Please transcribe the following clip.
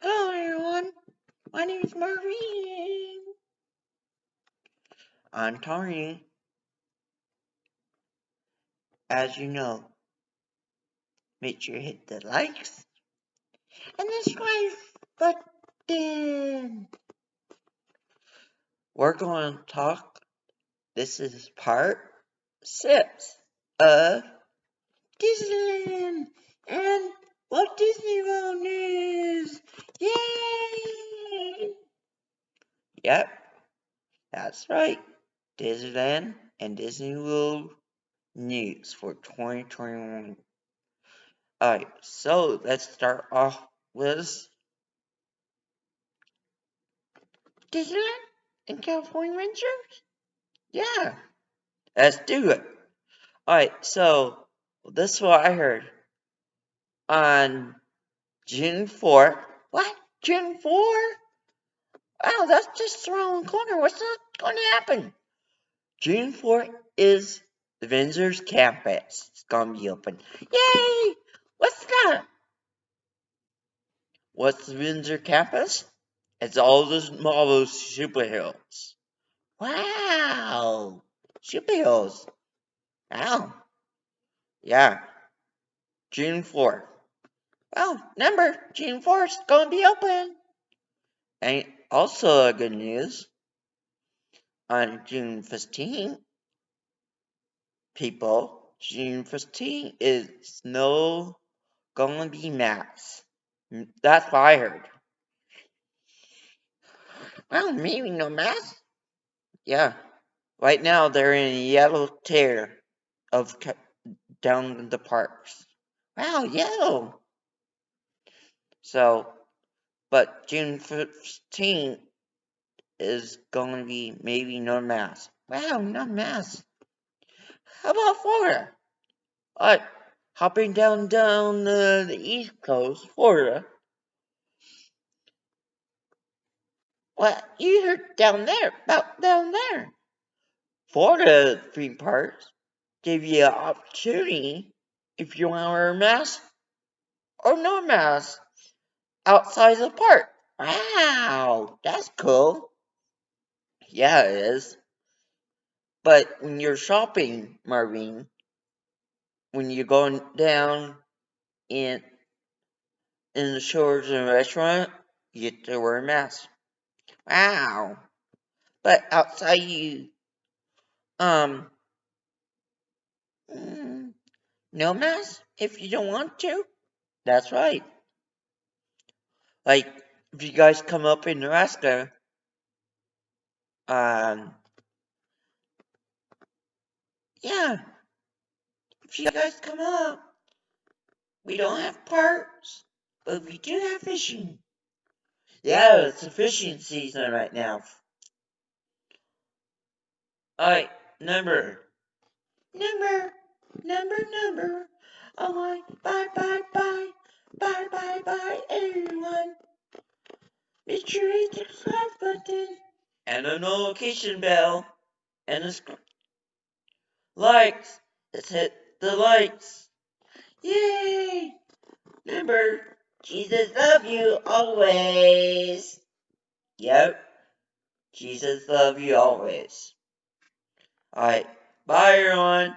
Hello everyone, my name is Maureen. I'm Tari. As you know, make sure you hit the likes and the subscribe button. We're going to talk, this is part six of Disneyland and Walt Disney World News. Yay! Yep, that's right. Disneyland and Disney World News for 2021. Alright, so let's start off with Disneyland and California Adventures? Yeah, let's do it. Alright, so this is what I heard on June 4. What? June 4? Wow, that's just around the corner. What's not going to happen? June 4th is the Avengers campus. It's going to be open. Yay! What's that? What's the Windsor campus? It's all those Marvel superheroes. Wow! Superheroes. Wow. Yeah. June 4th. Well, remember, June 4th is going to be open. And also good news, on June 15, people, June 15 is no to be mass. Mm, that's what I heard. Well, maybe no mass. Yeah. Right now, they're in yellow tier of down the parks. Wow, yellow. So, but June 15th is going to be maybe no mask. Wow, no mask. How about Florida? Alright, hopping down down the, the east coast, Florida. What you heard down there, about down there. Florida theme parks give you an opportunity if you want to wear a mask or no mask outside the park. Wow, that's cool. Yeah, it is. But when you're shopping, Marvin, when you're going down in in the stores and restaurant, you have to wear a mask. Wow. But outside you um mm, no mask if you don't want to. That's right. Like, if you guys come up in Nebraska, um, yeah, if you guys come up, we don't have parks, but we do have fishing. Yeah, it's a fishing season right now. Alright, number. Number, number, number. Alright, bye, bye, bye. Bye, bye, bye, everyone. Make sure you hit the subscribe button. And the notification bell. And the likes. Let's hit the likes. Yay! Remember, Jesus love you always. Yep. Jesus love you always. Alright. Bye, everyone.